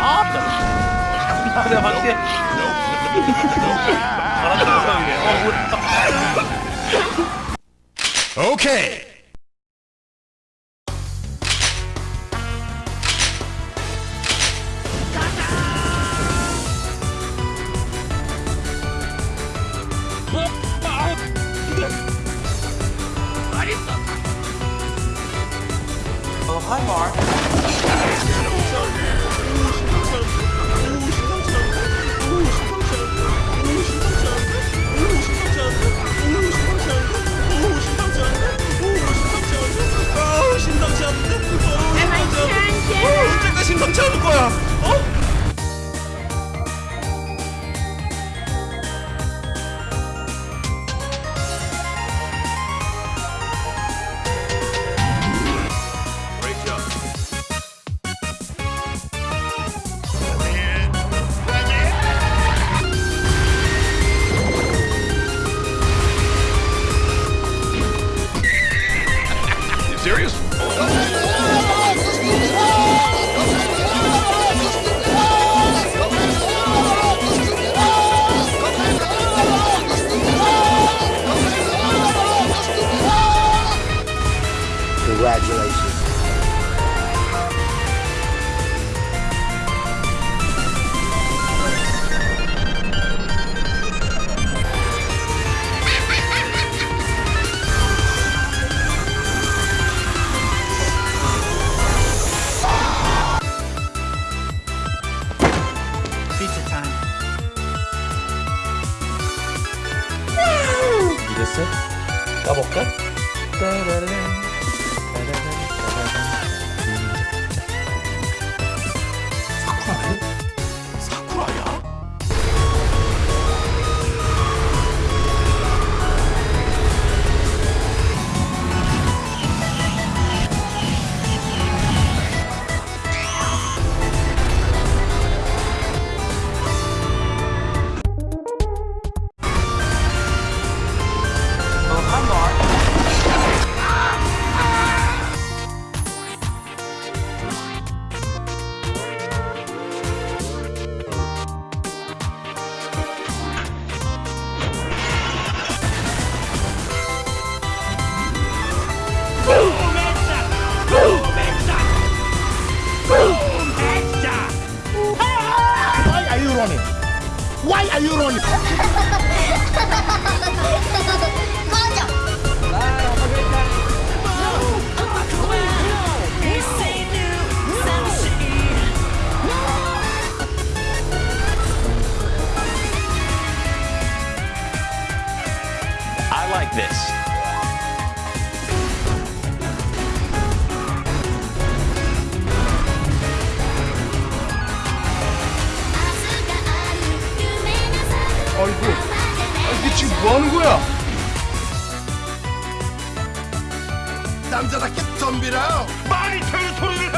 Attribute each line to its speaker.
Speaker 1: 아, 내가 봤지?
Speaker 2: 오케이.
Speaker 1: Hi, Mark.
Speaker 2: 까볼까? 따라란, Why are you running? Why are you running?
Speaker 3: I like this.
Speaker 2: 지금 뭐 하는 거야? 남자답게 덤비라.
Speaker 3: 마이 테리토리